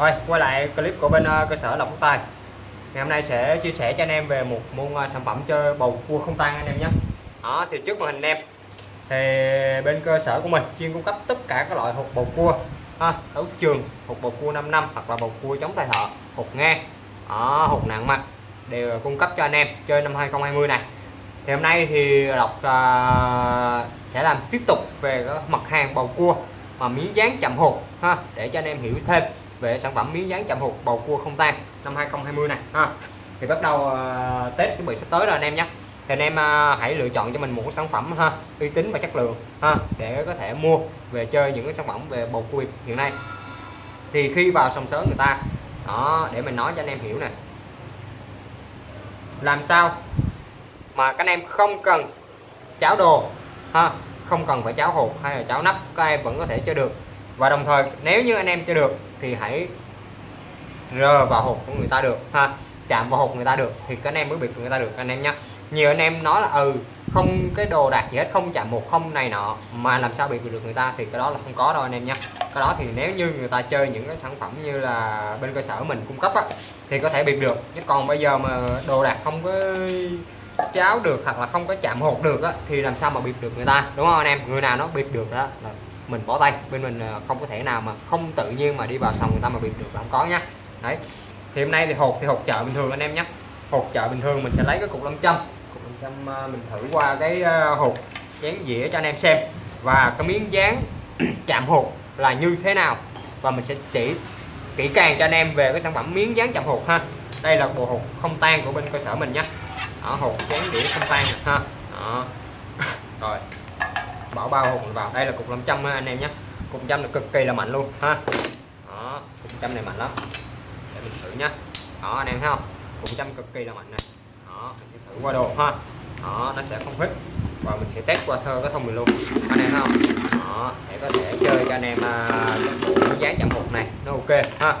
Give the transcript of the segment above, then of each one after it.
Rồi quay lại clip của bên uh, cơ sở Lộc Quốc Tài. Ngày hôm nay sẽ chia sẻ cho anh em về một môn uh, sản phẩm chơi bầu cua không tan anh em nhé. Đó thì trước màn hình anh em thì bên cơ sở của mình chuyên cung cấp tất cả các loại hộp bầu cua. Ha, đấu trường hộp bầu cua 5 năm hoặc là bầu cua chống tay thợ hộp ngang đó, hộp nặng mặt đều cung cấp cho anh em chơi năm 2020 này. Thì hôm nay thì Lộc uh, sẽ làm tiếp tục về mặt hàng bầu cua mà miếng dán chậm hột ha để cho anh em hiểu thêm về sản phẩm miếng dán chạm hụt bầu cua không tan năm 2020 này ha. Thì bắt đầu uh, Tết chuẩn bị sắp tới rồi anh em nhé. Thì anh em uh, hãy lựa chọn cho mình một sản phẩm ha uy tín và chất lượng ha để có thể mua về chơi những cái sản phẩm về bầu cua hiện nay. Thì khi vào sòng sớm người ta đó để mình nói cho anh em hiểu nè. Làm sao mà các anh em không cần cháo đồ ha không cần phải cháo hột hay là cháo nắp các em vẫn có thể chơi được và đồng thời nếu như anh em chơi được thì hãy rờ vào hộp của người ta được ha? Chạm vào hộp người ta được thì các anh em mới bịp người ta được anh em nhé nhiều anh em nói là ừ không cái đồ đạc gì hết không chạm một không này nọ mà làm sao bị được người ta thì cái đó là không có đâu anh em nhé cái đó thì nếu như người ta chơi những cái sản phẩm như là bên cơ sở mình cung cấp á, thì có thể bịp được. Chứ còn bây giờ mà đồ đạc không có cháo được hoặc là không có chạm hột được á, thì làm sao mà bịp được người ta đúng không anh em? Người nào nó bịp được đó là mình bỏ tay bên mình ờ, không có thể nào mà không tự nhiên mà đi vào sòng người ta mà bịp được là không có nhá. Đấy. Thì hôm nay thì hột thì hột chợ bình thường anh em nhé hột chợ bình thường mình sẽ lấy cái cục 500 cục lâm châm ờ, mình thử qua cái ờ, hột dán dĩa cho anh em xem. Và cái miếng dán chạm hột là như thế nào? Và mình sẽ chỉ kỹ càng cho anh em về cái sản phẩm miếng dán chạm hột ha. Đây là bộ hột không tan của bên cơ sở mình nhé đó, hột dán đĩa không tan ha. Đó. rồi bỏ bao hột vào. Đây là cục 500 anh em nhé. Cục trăm là cực kỳ là mạnh luôn ha. Đó cục trăm này mạnh lắm. Để mình thử nhá đó anh em thấy không? Cục trăm cực kỳ là mạnh này. Đó mình sẽ thử qua đồ ha. Đó nó sẽ không hít và mình sẽ test qua thơ cái thông mình luôn. Anh em thấy không? Đó để có thể chơi cho anh em à, uh, dán chạm hột này nó ok ha.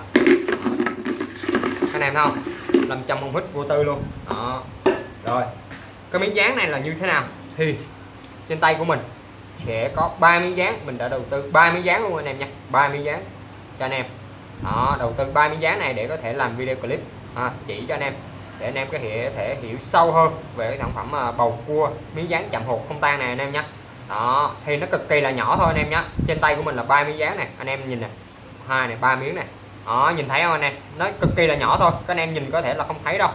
Anh em thấy không? 500 không hít vô tư luôn. Đó. Rồi cái miếng dán này là như thế nào? Thì trên tay của mình sẽ có 3 miếng dán mình đã đầu tư 3 miếng dán luôn anh em nha. 3 miếng dán cho anh em. Đó đầu tư 3 miếng dán này để có thể làm video clip. À, chỉ cho anh em. Để anh em có thể, thể hiểu sâu hơn về cái sản phẩm à, bầu cua miếng dán chậm hột không tan này anh em nhé đó thì nó cực kỳ là nhỏ thôi anh em nhé trên tay của mình là ba miếng dán này. Anh em nhìn nè hai này ba miếng này. Đó nhìn thấy không anh em? Nó cực kỳ là nhỏ thôi. Các anh em nhìn có thể là không thấy đâu.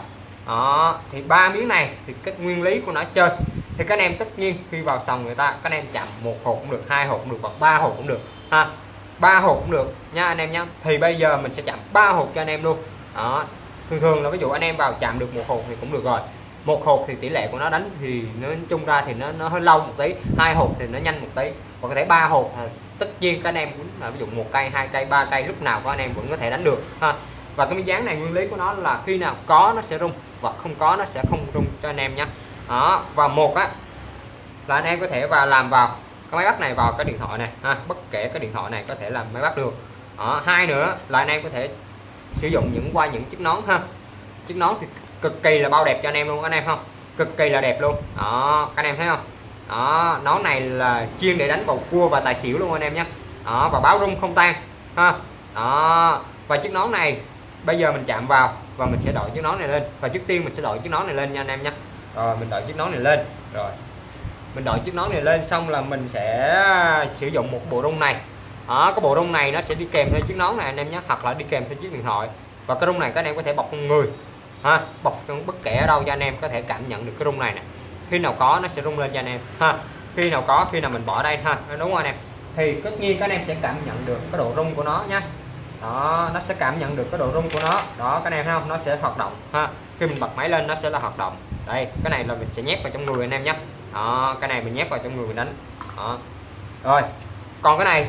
Đó thì ba miếng này thì cái nguyên lý của nó chơi thì các anh em tất nhiên khi vào sòng người ta, các anh em chạm một hộp cũng được, hai hộp cũng được hoặc ba hộp cũng được, ha. Ba hộp cũng được nha anh em nhé thì bây giờ mình sẽ chạm ba hộp cho anh em luôn. Đó. Thường thường là ví dụ anh em vào chạm được một hộp thì cũng được rồi. Một hộp thì tỷ lệ của nó đánh thì nói chung ra thì nó nó hơi lâu một tí, hai hộp thì nó nhanh một tí. Còn có thể ba hộp tất nhiên các anh em cũng là ví dụ một cây, hai cây, ba cây lúc nào có anh em vẫn có thể đánh được, ha. Và cái miếng dán này nguyên lý của nó là khi nào có nó sẽ rung và không có nó sẽ không rung cho anh em nhé đó và một á, là anh em có thể vào làm vào cái máy bắt này vào cái điện thoại này, ha, bất kể cái điện thoại này có thể làm máy bắt được. Đó. hai nữa là anh em có thể sử dụng những qua những chiếc nón, ha. Chiếc nón thì cực kỳ là bao đẹp cho anh em luôn, anh em không? Cực kỳ là đẹp luôn. Đó, các anh em thấy không? Đó, nón này là chuyên để đánh bầu cua và tài xỉu luôn anh em nhé. Đó, và báo rung không tan, ha. Đó, và chiếc nón này, bây giờ mình chạm vào và mình sẽ đội chiếc nón này lên. Và trước tiên mình sẽ đội chiếc nón này lên nha anh em nhé rồi mình đội chiếc nón này lên. Rồi. Mình đội chiếc nón này lên xong là mình sẽ sử dụng một bộ rung này. Đó, cái bộ rung này nó sẽ đi kèm theo chiếc nón này anh em nhé. Hoặc là đi kèm theo chiếc điện thoại. Và cái rung này các anh em có thể bọc con người ha bọc bất kể ở đâu cho anh em có thể cảm nhận được cái rung này nè. Khi nào có nó sẽ rung lên cho anh em ha. Khi nào có khi nào mình bỏ đây ha. Đúng không anh em? Thì tất nhiên các anh em sẽ cảm nhận được cái độ rung của nó nhé đó, nó sẽ cảm nhận được cái độ rung của nó. Đó cái này không? Nó sẽ hoạt động, ha. Khi mình bật máy lên, nó sẽ là hoạt động. Đây, cái này là mình sẽ nhét vào trong người anh em nhé. Đó, cái này mình nhét vào trong người mình đánh. Đó. Rồi, còn cái này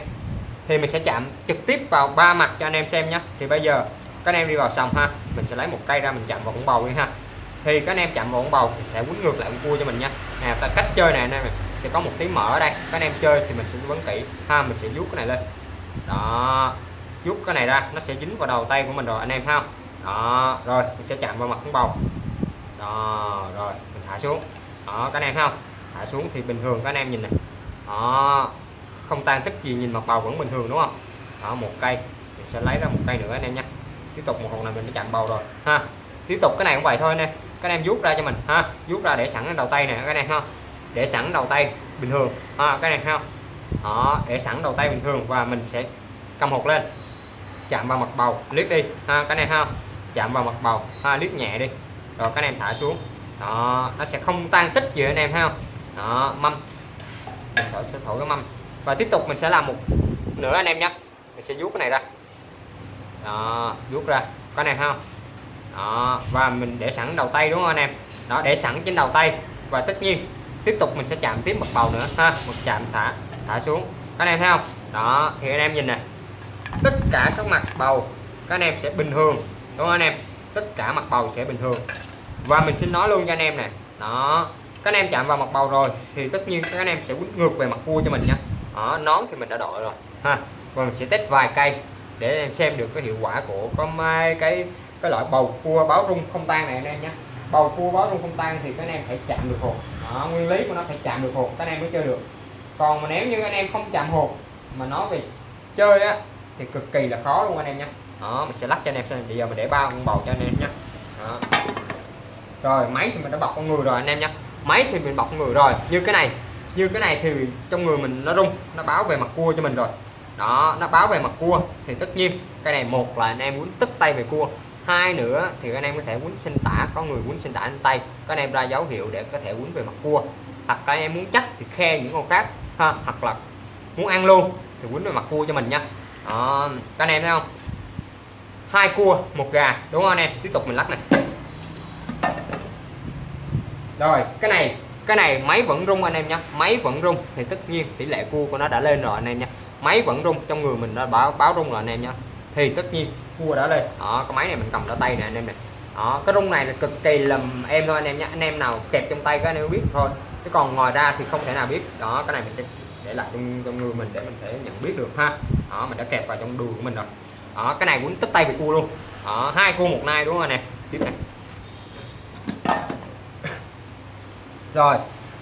thì mình sẽ chạm trực tiếp vào ba mặt cho anh em xem nhé. Thì bây giờ, các anh em đi vào sòng ha, mình sẽ lấy một cây ra mình chạm vào con bầu đi, ha. Thì các anh em chạm vào con bầu sẽ quấn ngược lại con cua cho mình nha nè cách chơi này anh em sẽ có một tí mở ở đây. Các anh em chơi thì mình sẽ vấn kỹ, ha, mình sẽ vuốt cái này lên. Đó rút cái này ra, nó sẽ dính vào đầu tay của mình rồi, anh em thấy không đó, rồi, mình sẽ chạm vào mặt con bầu. Đó, rồi, mình thả xuống. Đó, các anh em thấy không thả xuống thì bình thường, các anh em nhìn này. Đó, không tan tích gì, nhìn mặt bầu vẫn bình thường, đúng không? Đó, một cây. Mình sẽ lấy ra một cây nữa, anh em nha. Tiếp tục một hộp này mình đã chạm bầu rồi, ha. Tiếp tục cái này cũng vậy thôi nè các anh em rút ra cho mình, ha. Rút ra để sẵn đầu tay nè, các em ha. Để sẵn đầu tay bình thường, ha cái này ha. Đó, để sẵn đầu tay bình thường và mình sẽ cầm hột lên chạm vào mặt bầu liếc đi. Ha cái này ha chạm vào mặt bầu. Ha liếc nhẹ đi. Rồi các em thả xuống. Đó nó sẽ không tan tích gì anh em ha. Đó mâm. Mình sẽ, sẽ thổi cái mâm. Và tiếp tục mình sẽ làm một nữa anh em nhé. Mình sẽ vuốt cái này ra. Đó vuốt ra. Có anh em không đó và mình để sẵn đầu tay đúng không anh em? Đó để sẵn trên đầu tay. Và tất nhiên tiếp tục mình sẽ chạm tiếp mặt bầu nữa. Ha một chạm thả thả xuống. Các anh em thấy không? Đó thì anh em nhìn nè tất cả các mặt bầu các anh em sẽ bình thường. Đúng không anh em? Tất cả mặt bầu sẽ bình thường. Và mình xin nói luôn cho anh em nè. Đó các anh em chạm vào mặt bầu rồi thì tất nhiên các anh em sẽ quýt ngược về mặt cua cho mình nha. Đó, nón thì mình đã đội rồi. Ha và mình sẽ test vài cây để em xem được cái hiệu quả của có mai cái cái loại bầu cua báo rung không tan này anh em nhé. Bầu cua báo rung không tan thì các anh em phải chạm được hột. Đó, nguyên lý của nó phải chạm được hột các anh em mới chơi được. Còn mà nếu như anh em không chạm hột mà nói về chơi á thì cực kỳ là khó luôn anh em nhé. Đó, mình sẽ lắc cho anh em xem. Bây giờ mình để ba con bầu cho anh em nhé. Đó. rồi, máy thì mình đã bọc con người rồi anh em nhé. Máy thì mình bọc con người rồi. Như cái này, như cái này thì trong người mình nó rung, nó báo về mặt cua cho mình rồi. Đó, nó báo về mặt cua. Thì tất nhiên, cái này một là anh em muốn tức tay về cua. Hai nữa thì anh em có thể muốn sinh tả, có người muốn sinh tả lên tay. Các anh em ra dấu hiệu để có thể quấn về mặt cua. Hoặc các anh em muốn chắc thì khe những con khác, ha, hoặc là muốn ăn luôn thì quấn về mặt cua cho mình nha đó các anh em thấy không? Hai cua, một gà, đúng không anh em? Tiếp tục mình lắc này. Rồi, cái này cái này máy vẫn rung anh em nhé máy vẫn rung thì tất nhiên tỷ lệ cua của nó đã lên rồi anh em nhé máy vẫn rung trong người mình đã báo báo rung rồi anh em nhé thì tất nhiên cua đã lên. Đó, cái máy này mình cầm ở tay nè anh em này. Đó, cái rung này là cực kỳ lầm em thôi anh em nhé anh em nào kẹp trong tay các anh em biết thôi. Chứ còn ngoài ra thì không thể nào biết. Đó, cái này mình sẽ để lại trong, trong người mình để mình thể nhận biết được ha. Đó mình đã kẹp vào trong đùi của mình rồi. Đó cái này muốn tất tay về cua luôn. Đó hai cua một nai đúng không anh em? Tiếp này. Rồi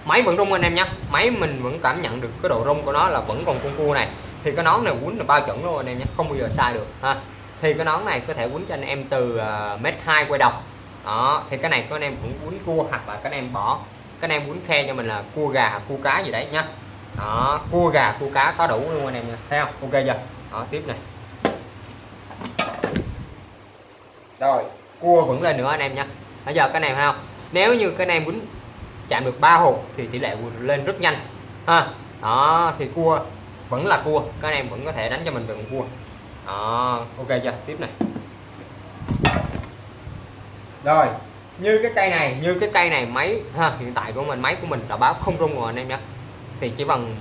máy vẫn rung anh em nhé. Máy mình vẫn cảm nhận được cái độ rung của nó là vẫn còn con cua này. Thì cái nón này quấn là bao chuẩn luôn anh em nhé không bao giờ sai được ha. Thì cái nón này có thể quấn cho anh em từ uh, mét hai quay đầu. Đó thì cái này có anh em cũng quấn cua hoặc là các anh em bỏ. Các anh em quấn khe cho mình là cua gà cua cá gì đấy nhá đó, cua gà, cua cá có đủ luôn anh em nha. Thấy không? Ok chưa? Đó, tiếp này. Rồi, cua vẫn lên nữa anh em nha. Bây giờ cái này thấy không? Nếu như cái này muốn chạm được ba hột thì tỷ lệ lên rất nhanh. Ha, đó, thì cua vẫn là cua. Các này em vẫn có thể đánh cho mình về con cua. Đó, ok chưa? Tiếp này. Rồi, như cái cây này, như cái cây này, máy, ha, hiện tại của mình, máy của mình đã báo không rung rồi anh em nhé thì chỉ bằng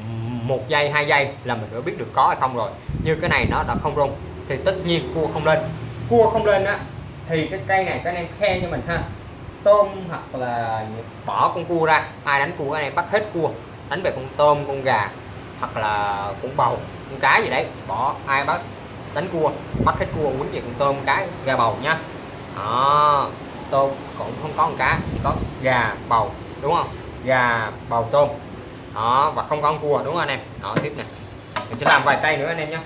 một giây, hai giây là mình đã biết được có hay không rồi. Như cái này nó đã không rung, thì tất nhiên cua không lên. Cua không lên á, thì cái cây này các anh em khen cho mình ha. Tôm hoặc là bỏ con cua ra, ai đánh cua anh em bắt hết cua. Đánh về con tôm, con gà, hoặc là con bầu, con cá gì đấy, bỏ ai bắt, đánh cua, bắt hết cua, quýnh về con tôm cá, gà bầu nhá đó, tôm cũng không có con cá, chỉ có gà, bầu, đúng không? Gà, bầu, tôm đó, và không có con cua, đúng không anh em? Đó, tiếp này mình sẽ làm vài cây nữa anh em nhé.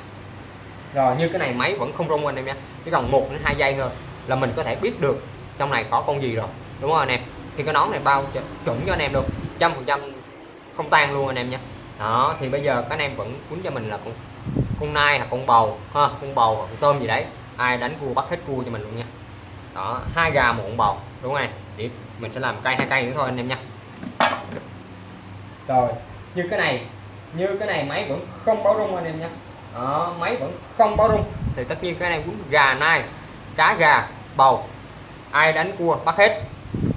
Rồi, như cái này máy vẫn không rung anh em nhé. Chỉ còn một đến hai giây thôi là mình có thể biết được trong này có con gì rồi, đúng không anh em? Thì cái nón này bao chuẩn cho anh em luôn, trăm phần trăm không tan luôn anh em nhé. Đó, thì bây giờ các anh em vẫn cuốn cho mình là con con nai hoặc con bầu, ha, con bầu hoặc con tôm gì đấy. Ai đánh cua, bắt hết cua cho mình luôn nha. Đó, hai gà một con bầu, đúng không anh? tiếp, mình sẽ làm cây hai cây nữa thôi anh em nha rồi như cái này như cái này máy vẫn không báo rung anh em nhé. Đó, máy vẫn không báo rung. Thì tất nhiên cái này cũng gà nai cá gà bầu ai đánh cua bắt hết.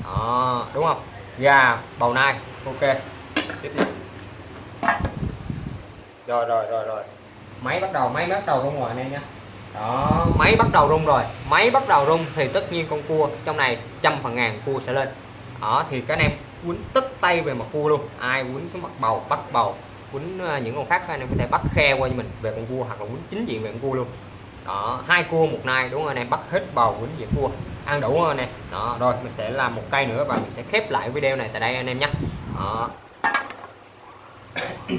Đó, đúng không? Gà bầu nai ok. Tiếp tục rồi rồi rồi rồi. Máy bắt đầu máy bắt đầu rung rồi anh em nhé. Đó máy bắt đầu rung rồi. Máy bắt đầu rung thì tất nhiên con cua trong này trăm phần ngàn cua sẽ lên. Đó thì các anh em quấn tất tay về mặt cua luôn. Ai quấn xuống mặt bầu, bắt bầu, quấn à, những con khác, anh em có thể bắt khe qua cho mình, về con cua hoặc là quấn chính diện về con cua luôn. Đó, hai cua một nai, đúng không anh em? Bắt hết bầu, quấn về cua ăn đủ rồi anh em? Đó, rồi, mình sẽ làm một cây nữa và mình sẽ khép lại video này tại đây anh em nhé. Đó.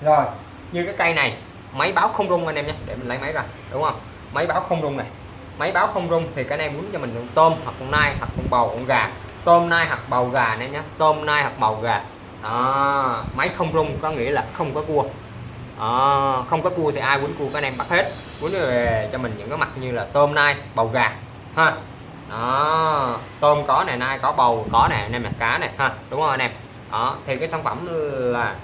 Rồi, như cái cây này, máy báo không rung anh em nhé, để mình lấy máy ra, đúng không? Máy báo không rung này. Máy báo không rung thì cái này muốn cho mình con tôm, hoặc con nai, hoặc con bầu, con gà tôm nai hoặc bầu gà này nhé tôm nai hoặc bầu gà. Đó. Máy không rung có nghĩa là không có cua. Đó, không có cua thì ai quấn cua các anh em bắt hết. Quấn về cho mình những cái mặt như là tôm nai bầu gà. Ha. Đó. Tôm có này nai có bầu có này anh em cá này ha. Đúng không anh em? Đó. Thì cái sản phẩm là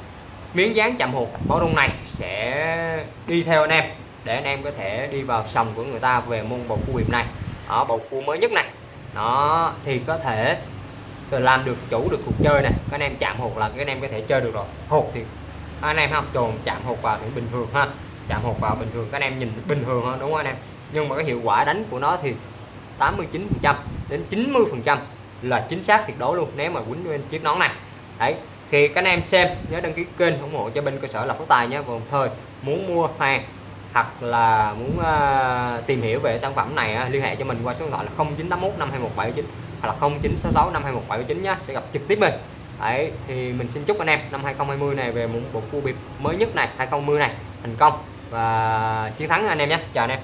miếng dán chậm hụt báo rung này sẽ đi theo anh em để anh em có thể đi vào sòng của người ta về môn bầu cua hiệp này. Ở bầu cua mới nhất này đó, thì có thể làm được, chủ được cuộc chơi này. Các anh em chạm hụt là các anh em có thể chơi được rồi. Hụt thì anh em không trồn chạm hụt vào thì bình thường ha. Chạm hụt vào bình thường, các anh em nhìn bình thường hơn đúng không anh em? Nhưng mà cái hiệu quả đánh của nó thì 89 phần trăm đến 90 phần trăm là chính xác tuyệt đối luôn, nếu mà quýnh lên chiếc nón này. Đấy, thì các anh em xem, nhớ đăng ký kênh ủng hộ cho bên cơ sở là phú tài nhé. Đồng thời, muốn mua hàng hoặc là muốn uh, tìm hiểu về sản phẩm này uh, liên hệ cho mình qua số điện thoại là 0981 52179 hoặc là 0966 52179 nhé sẽ gặp trực tiếp mình. Đấy thì mình xin chúc anh em năm 2020 này về một bộ phu biệt mới nhất này 2020 này thành công. Và chiến thắng anh em nhé chào anh em.